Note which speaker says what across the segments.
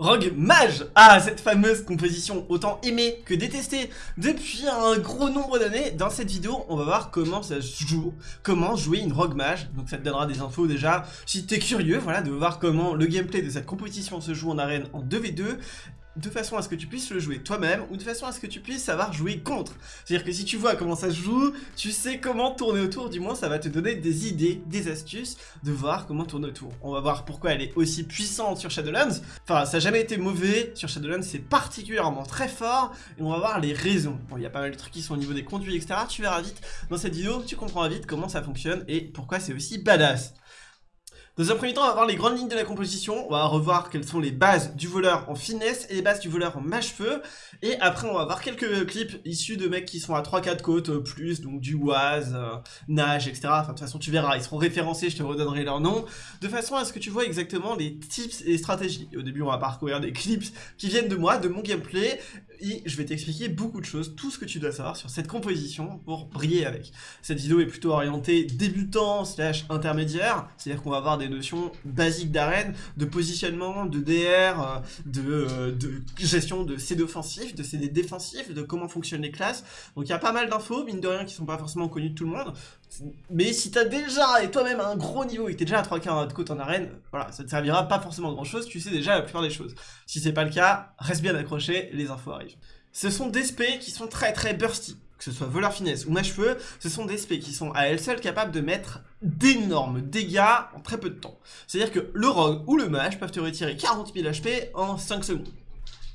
Speaker 1: Rogue Mage Ah, cette fameuse composition autant aimée que détestée depuis un gros nombre d'années. Dans cette vidéo, on va voir comment ça se joue, comment jouer une Rogue Mage. Donc ça te donnera des infos déjà, si t'es curieux, voilà, de voir comment le gameplay de cette composition se joue en arène en 2v2 de façon à ce que tu puisses le jouer toi-même ou de façon à ce que tu puisses savoir jouer contre. C'est-à-dire que si tu vois comment ça se joue, tu sais comment tourner autour, du moins ça va te donner des idées, des astuces de voir comment tourner autour. On va voir pourquoi elle est aussi puissante sur Shadowlands. Enfin, ça n'a jamais été mauvais, sur Shadowlands c'est particulièrement très fort et on va voir les raisons. Il y a pas mal de trucs qui sont au niveau des conduits, etc. Tu verras vite dans cette vidéo, tu comprendras vite comment ça fonctionne et pourquoi c'est aussi badass. Dans un premier temps, on va voir les grandes lignes de la composition, on va revoir quelles sont les bases du voleur en finesse et les bases du voleur en mâche-feu, et après on va voir quelques clips issus de mecs qui sont à 3-4 côtes euh, plus, donc du Oise, euh, Nage, etc. Enfin de toute façon tu verras, ils seront référencés, je te redonnerai leur nom, de façon à ce que tu vois exactement les tips et les stratégies. Au début on va parcourir des clips qui viennent de moi, de mon gameplay, et je vais t'expliquer beaucoup de choses, tout ce que tu dois savoir sur cette composition pour briller avec. Cette vidéo est plutôt orientée débutant slash intermédiaire, c'est-à-dire qu'on va voir des notions basiques d'arène, de positionnement, de DR, euh, de, euh, de gestion de CD offensifs, de CD défensifs, de comment fonctionnent les classes. Donc il y a pas mal d'infos, mine de rien, qui sont pas forcément connues de tout le monde. Mais si t'as déjà, et toi-même, un gros niveau, et que t'es déjà à 3 quarts de côte en arène, voilà, ça te servira pas forcément grand chose, tu sais déjà la plupart des choses. Si c'est pas le cas, reste bien accroché, les infos arrivent. Ce sont des spés qui sont très très bursty que ce soit voleur finesse ou mâche-feu, ce sont des spés qui sont à elles seules capables de mettre d'énormes dégâts en très peu de temps. C'est-à-dire que le rogue ou le mage peuvent te retirer 40 000 HP en 5 secondes.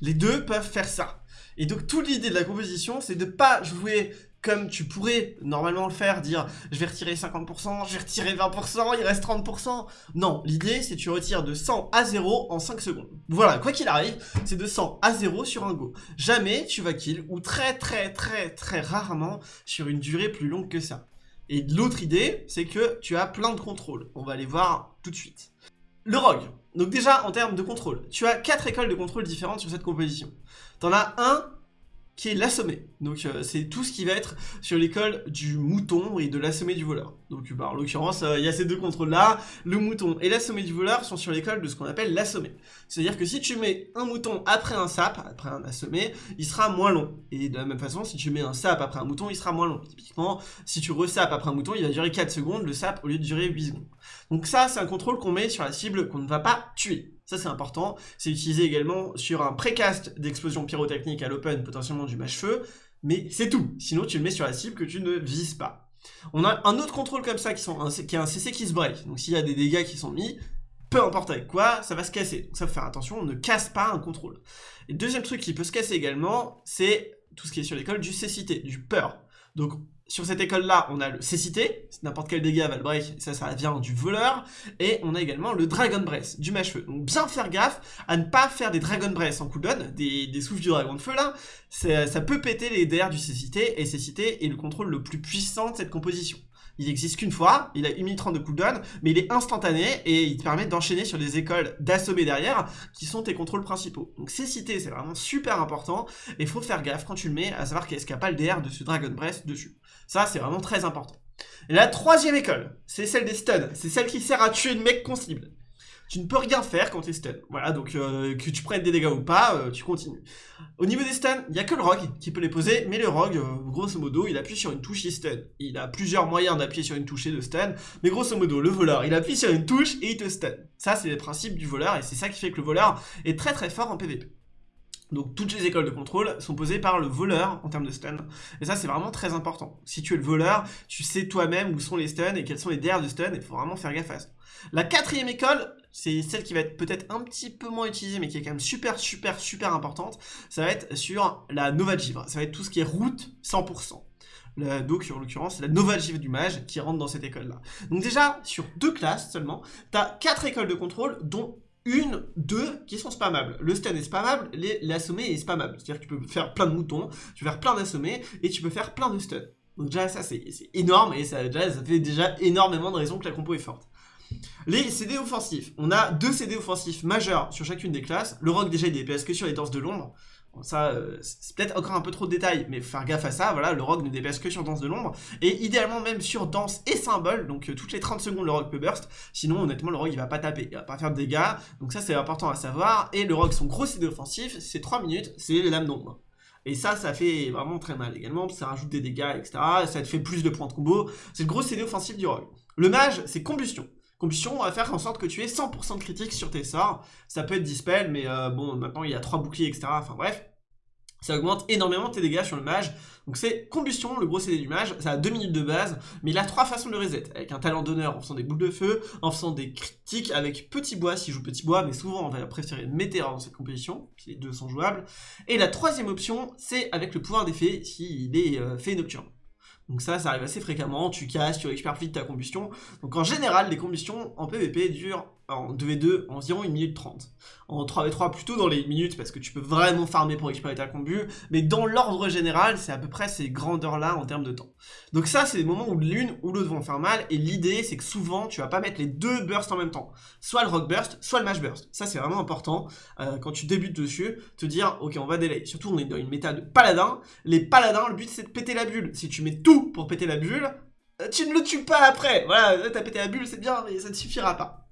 Speaker 1: Les deux peuvent faire ça. Et donc toute l'idée de la composition, c'est de pas jouer comme tu pourrais normalement le faire, dire je vais retirer 50%, je vais retirer 20%, il reste 30%. Non, l'idée c'est tu retires de 100 à 0 en 5 secondes. Voilà, quoi qu'il arrive, c'est de 100 à 0 sur un go. Jamais tu vas kill, ou très très très très rarement sur une durée plus longue que ça. Et l'autre idée, c'est que tu as plein de contrôles. On va les voir tout de suite. Le rogue. Donc déjà, en termes de contrôle, tu as 4 écoles de contrôle différentes sur cette composition. T'en as un qui est l'assommé. Donc euh, c'est tout ce qui va être sur l'école du mouton et de l'assommé du voleur. Donc bah, en l'occurrence, euh, il y a ces deux contrôles-là. Le mouton et l'assommé du voleur sont sur l'école de ce qu'on appelle l'assommé. C'est-à-dire que si tu mets un mouton après un sap, après un assommé, il sera moins long. Et de la même façon, si tu mets un sap après un mouton, il sera moins long. Typiquement, si tu resapes après un mouton, il va durer 4 secondes, le sap au lieu de durer 8 secondes. Donc ça, c'est un contrôle qu'on met sur la cible qu'on ne va pas tuer. Ça, c'est important. C'est utilisé également sur un précast d'explosion pyrotechnique à l'open, potentiellement du mâche-feu. Mais c'est tout. Sinon, tu le mets sur la cible que tu ne vises pas. On a un autre contrôle comme ça qui, est un CC qui se break. Donc s'il y a des dégâts qui sont mis, peu importe avec quoi, ça va se casser. Donc ça faut faire attention, on ne casse pas un contrôle. Et deuxième truc qui peut se casser également, c'est tout ce qui est sur l'école du cécité, du peur. Donc sur cette école-là, on a le cécité, n'importe quel dégât va ça, ça vient du voleur, et on a également le Dragon Breath, du mâche-feu. Donc bien faire gaffe à ne pas faire des Dragon Breath en cooldown, des, des souffles du dragon de feu là, ça peut péter les DR du cécité, et cécité est le contrôle le plus puissant de cette composition. Il existe qu'une fois, il a 1 minute 30 de cooldown, mais il est instantané et il te permet d'enchaîner sur des écoles d'assommer derrière qui sont tes contrôles principaux. Donc cécité, c'est vraiment super important et faut faire gaffe quand tu le mets à savoir qu'est-ce qu'il n'y a pas le DR de ce Dragon Breath dessus. Ça, c'est vraiment très important. La troisième école, c'est celle des stuns. C'est celle qui sert à tuer le mec qu'on. Tu ne peux rien faire quand tu es stun. Voilà, donc euh, que tu prennes des dégâts ou pas, euh, tu continues. Au niveau des stuns, il n'y a que le rogue qui peut les poser, mais le rogue, euh, grosso modo, il appuie sur une touche, il stun. Il a plusieurs moyens d'appuyer sur une touche et de stun, mais grosso modo, le voleur, il appuie sur une touche et il te stun. Ça, c'est les principes du voleur, et c'est ça qui fait que le voleur est très très fort en PvP. Donc toutes les écoles de contrôle sont posées par le voleur en termes de stun. Et ça c'est vraiment très important. Si tu es le voleur, tu sais toi-même où sont les stuns et quels sont les DR de stun, il faut vraiment faire gaffe à ça. La quatrième école, c'est celle qui va être peut-être un petit peu moins utilisée, mais qui est quand même super super super importante, ça va être sur la Nova Givre. Ça va être tout ce qui est route 100%. donc en l'occurrence c'est la Nova Givre du mage qui rentre dans cette école là. Donc déjà sur deux classes seulement, tu as quatre écoles de contrôle dont une, deux qui sont spammables. Le stun est spammable, l'assommé est spammable. C'est-à-dire que tu peux faire plein de moutons, tu peux faire plein d'assommés, et tu peux faire plein de stun. Donc déjà ça c'est énorme, et ça, déjà, ça fait déjà énormément de raisons que la compo est forte. Les CD offensifs. On a deux CD offensifs majeurs sur chacune des classes. Le rock déjà il DPS que sur les danses de l'ombre. ça, euh, c'est peut-être encore un peu trop de détails, mais faire gaffe à ça, voilà, le rock ne DPS que sur danse de l'ombre, et idéalement même sur danse et symbole, donc euh, toutes les 30 secondes le rock peut burst, sinon honnêtement le rock il va pas taper, il va pas faire de dégâts, donc ça c'est important à savoir, et le rock son gros CD offensif, c'est 3 minutes, c'est les lames d'ombre. Et ça, ça fait vraiment très mal également, ça rajoute des dégâts, etc. Ça te fait plus de points de combo. C'est le gros CD offensif du rogue. Le mage, c'est combustion. Combustion, on va faire en sorte que tu aies 100% de critique sur tes sorts. Ça peut être dispel, mais euh, bon, maintenant il y a 3 boucliers, etc. Enfin bref, ça augmente énormément tes dégâts sur le mage. Donc c'est combustion, le gros CD du mage, ça a 2 minutes de base, mais il a 3 façons de reset, avec un talent d'honneur en faisant des boules de feu, en faisant des critiques avec petit bois s'il joue petit bois, mais souvent on va préférer météore dans cette composition, les deux sont jouables. Et la troisième option, c'est avec le pouvoir d'effet s'il est euh, fait nocturne. Donc ça, ça arrive assez fréquemment, tu casses, tu récupères vite ta combustion. Donc en général, les combustions en PvP durent en 2v2 environ 1 minute 30. En 3v3 plutôt dans les minutes parce que tu peux vraiment farmer pour récupérer ta combu, mais dans l'ordre général, c'est à peu près ces grandeurs-là en termes de temps. Donc ça, c'est des moments où l'une ou l'autre vont faire mal, et l'idée, c'est que souvent, tu vas pas mettre les deux bursts en même temps. Soit le rock burst, soit le mash burst. Ça, c'est vraiment important, euh, quand tu débutes dessus, te dire, ok, on va délai. Surtout, on est dans une méta de paladin. Les paladins, le but, c'est de péter la bulle. Si tu mets tout pour péter la bulle, euh, tu ne le tues pas après. Voilà, t'as pété la bulle, c'est bien, mais ça ne suffira pas.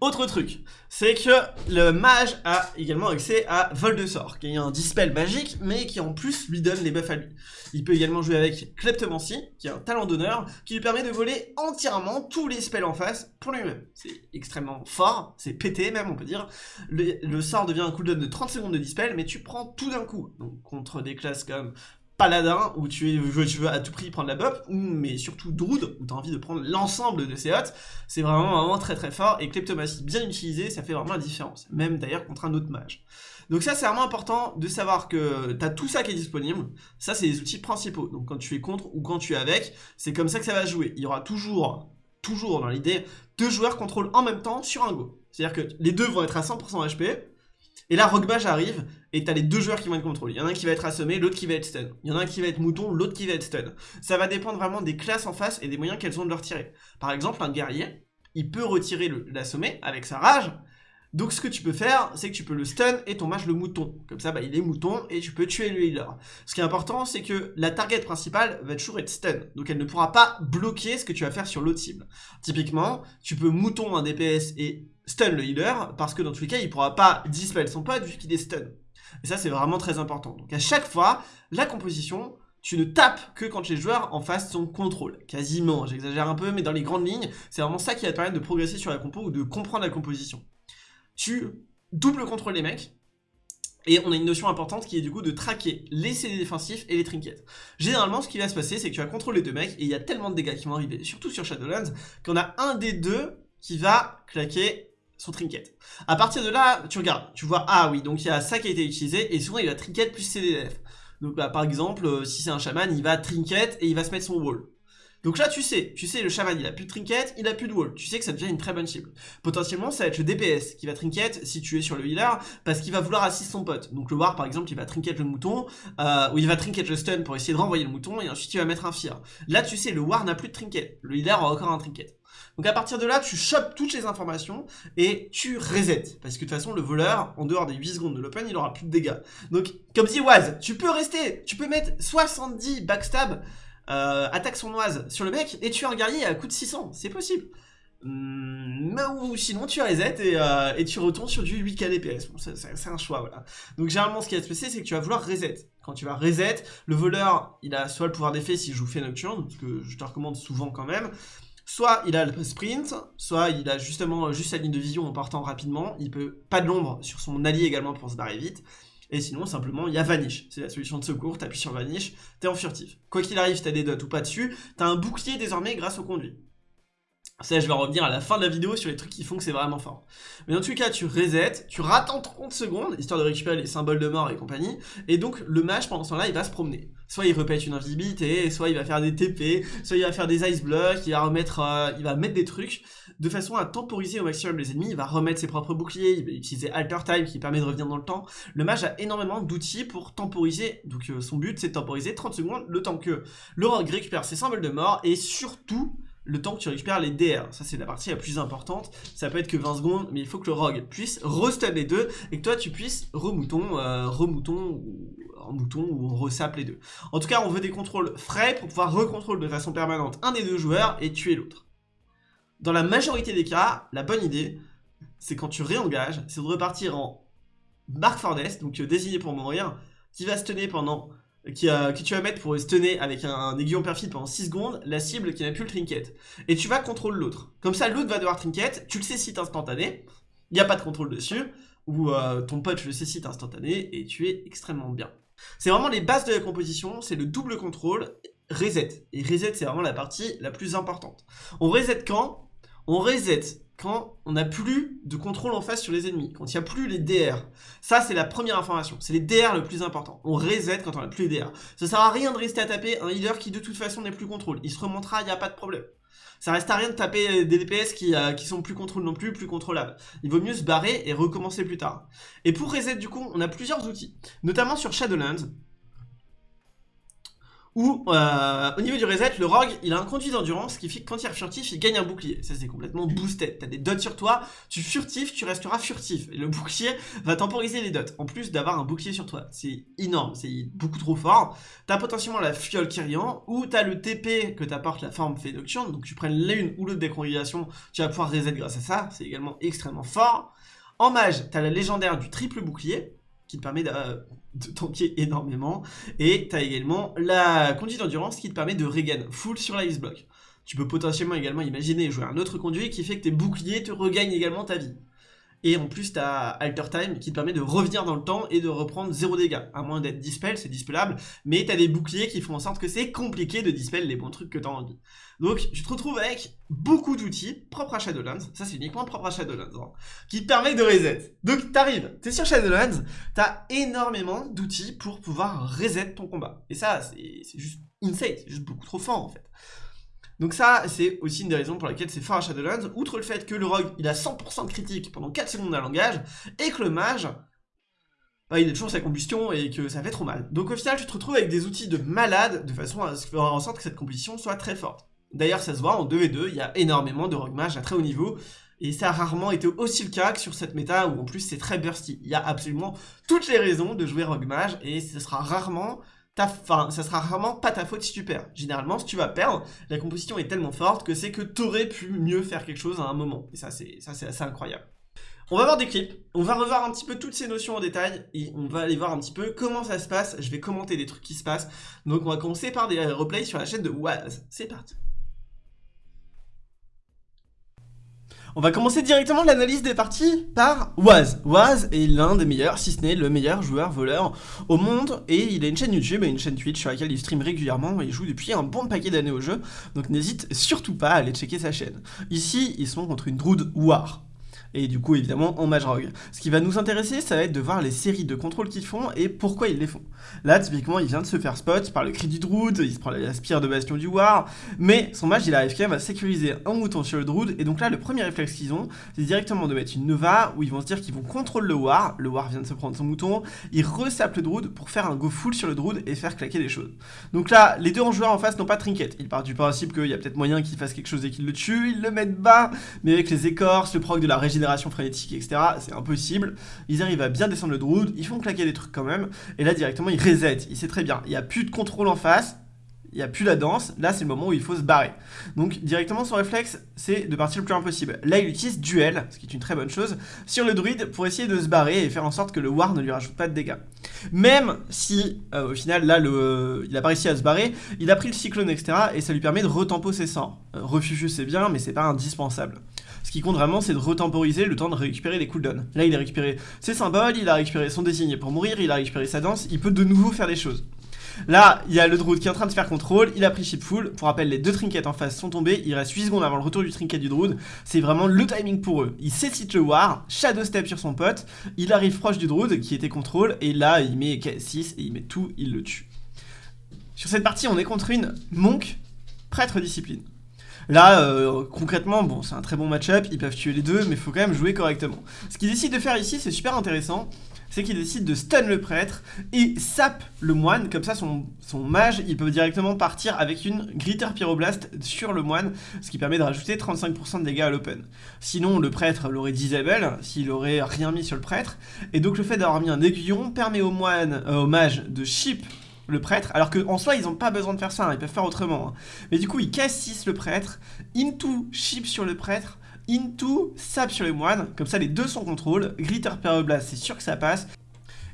Speaker 1: Autre truc, c'est que le mage a également accès à vol de sort, qui est un dispel magique, mais qui en plus lui donne les buffs à lui. Il peut également jouer avec Kleptomancy, qui est un talent d'honneur, qui lui permet de voler entièrement tous les spells en face pour lui-même. C'est extrêmement fort, c'est pété même on peut dire. Le, sort devient un cooldown de 30 secondes de dispel, mais tu prends tout d'un coup. Donc contre des classes comme paladin où tu, veux, tu à tout prix prendre la buff, ou, mais surtout Druid où tu as envie de prendre l'ensemble de ces hots, c'est vraiment, vraiment très très fort, et Kleptomatie bien utilisé, ça fait vraiment la différence, même d'ailleurs contre un autre mage. Donc ça c'est vraiment important de savoir que tu as tout ça qui est disponible, ça c'est les outils principaux, donc quand tu es contre ou quand tu es avec, c'est comme ça que ça va jouer, il y aura toujours, toujours dans l'idée, deux joueurs contrôlent en même temps sur un go, c'est-à-dire que les deux vont être à 100% HP, et là, Rockbash arrive, et t'as les deux joueurs qui vont être contrôlés. Il y en a un qui va être assommé, l'autre qui va être stun. Il y en a un qui va être mouton, l'autre qui va être stun. Ça va dépendre vraiment des classes en face et des moyens qu'elles ont de le retirer. Par exemple, un guerrier, il peut retirer l'assommé avec sa rage. Donc ce que tu peux faire, c'est que tu peux le stun et ton mage le mouton. Comme ça, bah, il est mouton et tu peux tuer le healer. Ce qui est important, c'est que la target principale va toujours être stun. Donc elle ne pourra pas bloquer ce que tu vas faire sur l'autre cible. Typiquement, tu peux mouton un DPS et stun le healer, parce que dans tous les cas, il pourra pas dispel son pote vu qu'il est stun. Et ça, c'est vraiment très important. Donc à chaque fois, la composition, tu ne tapes que quand les joueurs en face sont contrôle. Quasiment, j'exagère un peu, mais dans les grandes lignes, c'est vraiment ça qui va permettre de progresser sur la compo ou de comprendre la composition. Tu double contrôle les mecs, et on a une notion importante qui est du coup de traquer les CD défensifs et les trinkets. Généralement, ce qui va se passer, c'est que tu vas contrôler deux mecs, et il y a tellement de dégâts qui vont arriver, surtout sur Shadowlands, qu'on a un des deux qui va claquer son trinket. À partir de là, tu regardes, tu vois, ah oui, donc il y a ça qui a été utilisé, et souvent il va trinket plus CDF. Donc bah, par exemple, euh, si c'est un chaman, il va trinket et il va se mettre son wall. Donc là, tu sais, tu sais, le chaman, il a plus de trinket, il a plus de wall. Tu sais que ça devient une très bonne cible. Potentiellement, ça va être le DPS qui va trinket si tu es sur le healer, parce qu'il va vouloir assister son pote. Donc le war, par exemple, il va trinket le mouton, euh, ou il va trinket le stun pour essayer de renvoyer le mouton, et ensuite il va mettre un fear. Là, tu sais, le war n'a plus de trinket. Le healer a encore un trinket. Donc à partir de là, tu chopes toutes les informations et tu reset. Parce que de toute façon, le voleur, en dehors des 8 secondes de l'open, il aura plus de dégâts. Donc, comme dit Waz, tu peux rester, tu peux mettre 70 backstab, euh, attaque sournoise sur le mec, et tuer un guerrier à coup de 600. C'est possible. Hmm, ou sinon tu reset et, euh, et, tu retournes sur du 8k DPS. Bon, c'est un choix, voilà. Donc généralement, ce qui va se passer, c'est que tu vas vouloir reset. Quand tu vas reset, le voleur, il a soit le pouvoir d'effet s'il joue fait nocturne, ce que je te recommande souvent quand même, Soit il a le sprint, soit il a justement juste sa ligne de vision en partant rapidement, il peut pas de l'ombre sur son allié également pour se barrer vite, et sinon simplement il y a Vanish, c'est la solution de secours, t'appuies sur Vanish, t'es en furtif. Quoi qu'il arrive, t'as des dots ou pas dessus, t'as un bouclier désormais grâce au conduit. Ça, je vais revenir à la fin de la vidéo sur les trucs qui font que c'est vraiment fort. Mais dans tous les cas, tu reset, tu rattends 30 secondes, histoire de récupérer les symboles de mort et compagnie, et donc le mage, pendant ce temps-là, il va se promener. Soit il répète une invisibilité, soit il va faire des TP, soit il va faire des ice blocks, il va remettre, euh, il va mettre des trucs, de façon à temporiser au maximum les ennemis, il va remettre ses propres boucliers, il va utiliser Alter Time qui permet de revenir dans le temps. Le mage a énormément d'outils pour temporiser, donc euh, son but c'est de temporiser 30 secondes, le temps que le rogue récupère ses symboles de mort, et surtout le temps que tu récupères les DR. Ça, c'est la partie la plus importante. Ça peut être que 20 secondes, mais il faut que le rogue puisse restun les deux et que toi, tu puisses remouton, euh, remouton ou en mouton ou on les deux. En tout cas, on veut des contrôles frais pour pouvoir recontrôler de façon permanente un des deux joueurs et tuer l'autre. Dans la majorité des cas, la bonne idée, c'est quand tu réengages, c'est de repartir en Mark Fornest, donc euh, désigné pour mourir, qui va stunner pendant qui, que tu vas mettre pour stunner avec un, aiguillon perfide pendant 6 secondes la cible qui n'a plus le trinket. Et tu vas contrôler l'autre. Comme ça, l'autre va devoir trinket, tu le cécites instantané, il n'y a pas de contrôle dessus, ou euh, ton pote le cécite instantané, et tu es extrêmement bien. C'est vraiment les bases de la composition, c'est le double contrôle, reset. Et reset, c'est vraiment la partie la plus importante. On reset quand? On reset quand on n'a plus de contrôle en face sur les ennemis, quand il n'y a plus les DR. Ça, c'est la première information. C'est les DR le plus important. On reset quand on n'a plus les DR. Ça sert à rien de rester à taper un healer qui, de toute façon, n'est plus contrôle. Il se remontera, il n'y a pas de problème. Ça reste à rien de taper des DPS qui, euh, qui sont plus contrôle non plus, plus contrôlables. Il vaut mieux se barrer et recommencer plus tard. Et pour reset, du coup, on a plusieurs outils. Notamment sur Shadowlands, où euh, au niveau du reset, le rogue, il a un conduit d'endurance qui fait que quand il est furtif, il gagne un bouclier. Ça, c'est complètement boosté. T'as des dots sur toi, tu furtif, tu resteras furtif. Et le bouclier va temporiser les dots, en plus d'avoir un bouclier sur toi. C'est énorme, c'est beaucoup trop fort. T'as potentiellement la fiole Kyrian, ou t'as le TP que t'apporte la forme Fédoction. Donc tu prennes l'une ou l'autre des congrégations, tu vas pouvoir reset grâce à ça. C'est également extrêmement fort. En mage, t'as la légendaire du triple bouclier qui te permet de, tanker énormément. Et tu as également la conduite d'endurance qui te permet de regain full sur la block. Tu peux potentiellement également imaginer jouer un autre conduit qui fait que tes boucliers te regagnent également ta vie. Et en plus, tu as Alter Time qui te permet de revenir dans le temps et de reprendre 0 dégâts. À moins d'être dispel, c'est dispelable. Mais tu as des boucliers qui font en sorte que c'est compliqué de dispel les bons trucs que tu as envie. Donc, tu te retrouves avec beaucoup d'outils propres à Shadowlands. Ça, c'est uniquement propre à Shadowlands. Hein, qui te permet de reset. Donc, t'arrives, t'es sur Shadowlands, t'as énormément d'outils pour pouvoir reset ton combat. Et ça, c'est juste insane. C'est juste beaucoup trop fort, en fait. Donc ça, c'est aussi une des raisons pour lesquelles c'est fort à Shadowlands, outre le fait que le rogue, il a 100% de critique pendant 4 secondes d'un langage, et que le mage, bah, il a toujours sa combustion et que ça fait trop mal. Donc au final, tu te retrouves avec des outils de malade, de façon à faire en sorte que cette combustion soit très forte. D'ailleurs, ça se voit, en 2v2, il y a énormément de rogue mage à très haut niveau, et ça a rarement été aussi le cas que sur cette méta où en plus c'est très bursty. Il y a absolument toutes les raisons de jouer rogue mage, et ce sera rarement ta, fin, ça sera vraiment pas ta faute si tu perds. Généralement, si tu vas perdre, la composition est tellement forte que c'est que t'aurais pu mieux faire quelque chose à un moment. Et ça, c'est assez incroyable. On va voir des clips, on va revoir un petit peu toutes ces notions en détail et on va aller voir un petit peu comment ça se passe. Je vais commenter des trucs qui se passent. Donc on va commencer par des replays sur la chaîne de Waz. C'est parti. On va commencer directement l'analyse des parties par Waz. Waz est l'un des meilleurs, si ce n'est le meilleur joueur voleur au monde et il a une chaîne YouTube et une chaîne Twitch sur laquelle il stream régulièrement et il joue depuis un bon paquet d'années au jeu, donc n'hésite surtout pas à aller checker sa chaîne. Ici, ils sont contre une Druid War et du coup évidemment en mage rogue. Ce qui va nous intéresser, ça va être de voir les séries de contrôles qu'ils font et pourquoi ils les font. Là, typiquement, il vient de se faire spot par le cri du Druid, il se prend la spire de bastion du War, mais son mage, il arrive quand même à sécuriser un mouton sur le Druid, et donc là, le premier réflexe qu'ils ont, c'est directement de mettre une Nova, où ils vont se dire qu'ils vont contrôler le War, le War vient de se prendre son mouton, ils resapent le Druid pour faire un go full sur le Druid et faire claquer des choses. Donc là, les deux en joueurs en face n'ont pas trinket, ils partent du principe qu'il y a peut-être moyen qu'ils fassent quelque chose et qu'ils le tuent, ils le mettent bas, mais avec les écorces, le proc de la frénétique, etc., c'est impossible. Ils arrivent à bien descendre le Druid, ils font claquer des trucs quand même, et là directement ils reset, il sait très bien, il n'y a plus de contrôle en face, il n'y a plus la danse, là c'est le moment où il faut se barrer. Donc directement son réflexe c'est de partir le plus loin possible. Là il utilise duel, ce qui est une très bonne chose, sur le druide pour essayer de se barrer et faire en sorte que le war ne lui rajoute pas de dégâts. Même si euh, au final là il a pas réussi à se barrer, il a pris le cyclone etc et ça lui permet de retempo ses sorts. Euh, c'est bien mais c'est pas indispensable. Ce qui compte vraiment, c'est de retemporiser le temps de récupérer les cooldowns. Là, il a récupéré ses symboles, il a récupéré son désigné pour mourir, il a récupéré sa danse, il peut de nouveau faire des choses. Là, il y a le Druid qui est en train de faire contrôle, il a pris chip full. Pour rappel, les deux trinkets en face sont tombés, il reste 8 secondes avant le retour du trinket du Druid. C'est vraiment le timing pour eux. Il cite le War, Shadow Step sur son pote, il arrive proche du Druid qui était contrôle, et là, il met 6 et il met tout, il le tue. Sur cette partie, on est contre une Monk, prêtre discipline. Là, euh, concrètement, bon, c'est un très bon match-up, ils peuvent tuer les deux, mais il faut quand même jouer correctement. Ce qu'ils décident de faire ici, c'est super intéressant, c'est qu'il décide de stun le prêtre et sape le moine, comme ça son, son mage, il peut directement partir avec une Gritter Pyroblast sur le moine, ce qui permet de rajouter 35% de dégâts à l'open. Sinon, le prêtre l'aurait disable, s'il aurait rien mis sur le prêtre, et donc le fait d'avoir mis un aiguillon permet au moine, euh, au mage de chip le prêtre, alors qu'en soi ils n'ont pas besoin de faire ça, hein, ils peuvent faire autrement. Hein. Mais du coup ils cassissent le prêtre, into chip sur le prêtre, into sap sur les moines, comme ça les deux sont contrôle, glitter pyroblast c'est sûr que ça passe,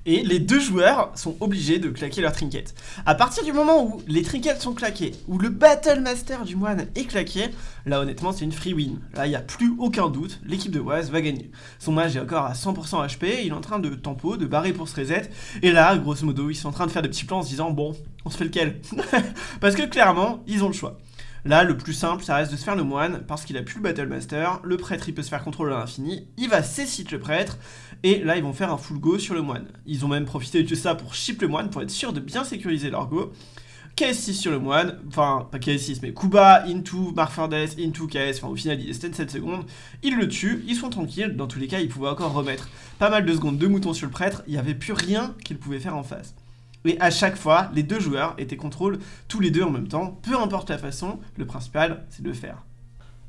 Speaker 1: et les deux joueurs sont obligés de claquer leur trinket. A partir du moment où les trinkets sont claqués, où le Battle Master du moine est claqué, là honnêtement c'est une free win. Là il n'y a plus aucun doute, l'équipe de Waz va gagner. Son mage est encore à 100% HP, il est en train de tempo, de barrer pour se reset, et là grosso modo ils sont en train de faire des petits plans en se disant bon, on se fait lequel? Parce que clairement, ils ont le choix. Là, le plus simple, ça reste de se faire le moine, parce qu'il a plus le Battle Master, le prêtre il peut se faire contrôler à l'infini, il va cécite le prêtre, et là ils vont faire un full go sur le moine. Ils ont même profité de ça pour chip le moine, pour être sûr de bien sécuriser leur go. KS6 sur le moine, enfin pas KS6 mais Kuba, into, Marfardes, into KS, enfin au final il est stun 7 secondes, ils le tuent, ils sont tranquilles, dans tous les cas ils pouvaient encore remettre pas mal de secondes de moutons sur le prêtre, il n'y avait plus rien qu'ils pouvaient faire en face. Et à chaque fois, les deux joueurs étaient contrôle tous les deux en même temps, peu importe la façon, le principal c'est de le faire.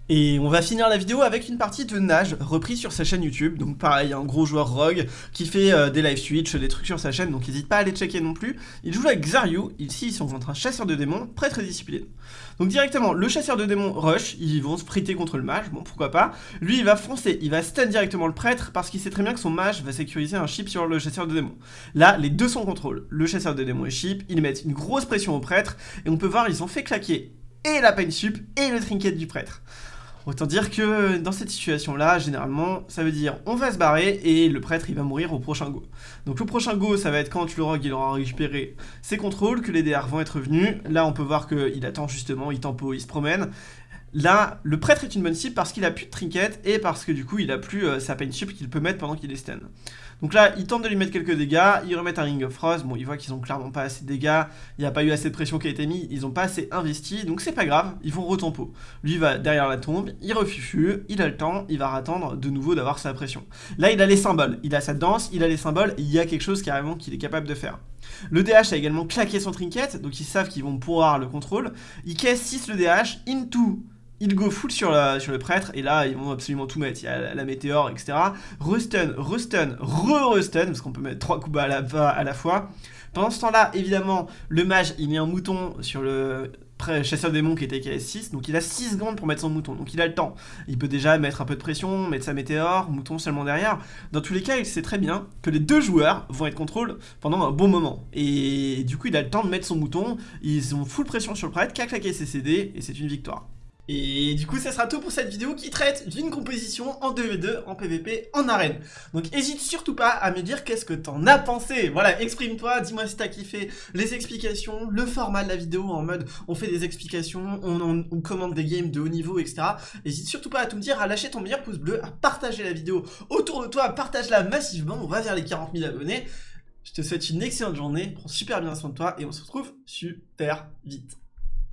Speaker 1: Et on va finir la vidéo avec une partie de Nage reprise sur sa chaîne YouTube. Donc pareil, un gros joueur rogue qui fait euh, des live switch, des trucs sur sa chaîne, donc n'hésite pas à les checker non plus. Il joue avec Zaryu, ici ils sont contre un chasseur de démons, très très discipliné. Donc directement, le chasseur de démons rush, ils vont se friter contre le mage, bon pourquoi pas. Lui il va foncer, il va stun directement le prêtre parce qu'il sait très bien que son mage va sécuriser un chip sur le chasseur de démons. Là, les deux sont contrôle, le chasseur de démons et chip, ils mettent une grosse pression au prêtre, et on peut voir ils ont fait claquer et la pain sup et le trinket du prêtre. Autant dire que dans cette situation-là, généralement, ça veut dire on va se barrer et le prêtre il va mourir au prochain go. Donc le prochain go, ça va être quand le rogue il aura récupéré ses contrôles, que les DR vont être venus. Là, on peut voir qu'il attend justement, il tempo, il se promène. Là, le prêtre est une bonne cible parce qu'il a plus de trinket et parce que du coup, il a plus euh, sa pain chip qu'il peut mettre pendant qu'il est stun. Donc là, ils tentent de lui mettre quelques dégâts, ils remettent un Ring of Frost, bon, ils voient qu'ils ont clairement pas assez de dégâts, il n'y a pas eu assez de pression qui a été mise, ils ont pas assez investi, donc c'est pas grave, ils vont retempo. Lui va derrière la tombe, il refufu, il a le temps, il va attendre de nouveau d'avoir sa pression. Là, il a les symboles, il a sa danse, il a les symboles, il y a quelque chose carrément qu'il est capable de faire. Le DH a également claqué son trinket, donc ils savent qu'ils vont pouvoir le contrôle. Il caisse 6 le DH, into il go full sur, le prêtre, et là, ils vont absolument tout mettre. Il y a la, météore, etc. Restun, restun, re-restun, parce qu'on peut mettre trois coups à la, à la fois. Pendant ce temps-là, évidemment, le mage, il met un mouton sur le chasseur démon qui était KS6, donc il a 6 secondes pour mettre son mouton, donc il a le temps. Il peut déjà mettre un peu de pression, mettre sa météore, mouton seulement derrière. Dans tous les cas, il sait très bien que les deux joueurs vont être contrôle pendant un bon moment. Et du coup, il a le temps de mettre son mouton, ils ont full pression sur le prêtre, qu'à claquer ses CD, et c'est une victoire. Et du coup, ça sera tout pour cette vidéo qui traite d'une composition en 2v2, en PvP, en arène. Donc hésite surtout pas à me dire qu'est-ce que t'en as pensé. Voilà, exprime-toi, dis-moi si t'as kiffé les explications, le format de la vidéo en mode on fait des explications, on, commande des games de haut niveau, etc. Hésite surtout pas à tout me dire, à lâcher ton meilleur pouce bleu, à partager la vidéo autour de toi, partage-la massivement, on va vers les 40 000 abonnés. Je te souhaite une excellente journée, prends super bien soin de toi et on se retrouve super vite.